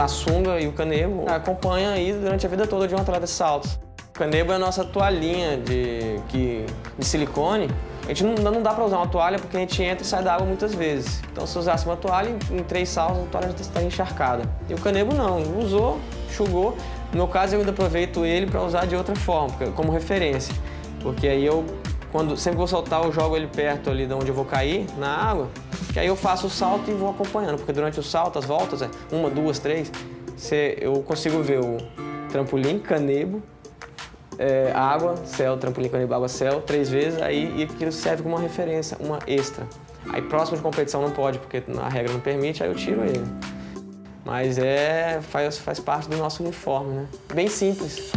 a sunga e o canebo acompanham aí durante a vida toda de um atleta de saltos. O canebo é a nossa toalhinha de, que, de silicone. A gente não, não dá para usar uma toalha porque a gente entra e sai da água muitas vezes. Então se usasse uma toalha, em três saltos a toalha já está encharcada. E o canebo não, usou, enxugou. No meu caso eu ainda aproveito ele para usar de outra forma, como referência. Porque aí eu, quando, sempre vou soltar, eu jogo ele perto ali de onde eu vou cair, na água, que aí eu faço o salto e vou acompanhando, porque durante o salto, as voltas, é uma, duas, três, você, eu consigo ver o trampolim, canebo, é, água, céu, trampolim, canebo, água, céu, três vezes, aí e aquilo serve como uma referência, uma extra. Aí próximo de competição não pode, porque a regra não permite, aí eu tiro ele. Mas é, faz, faz parte do nosso uniforme, né? Bem simples.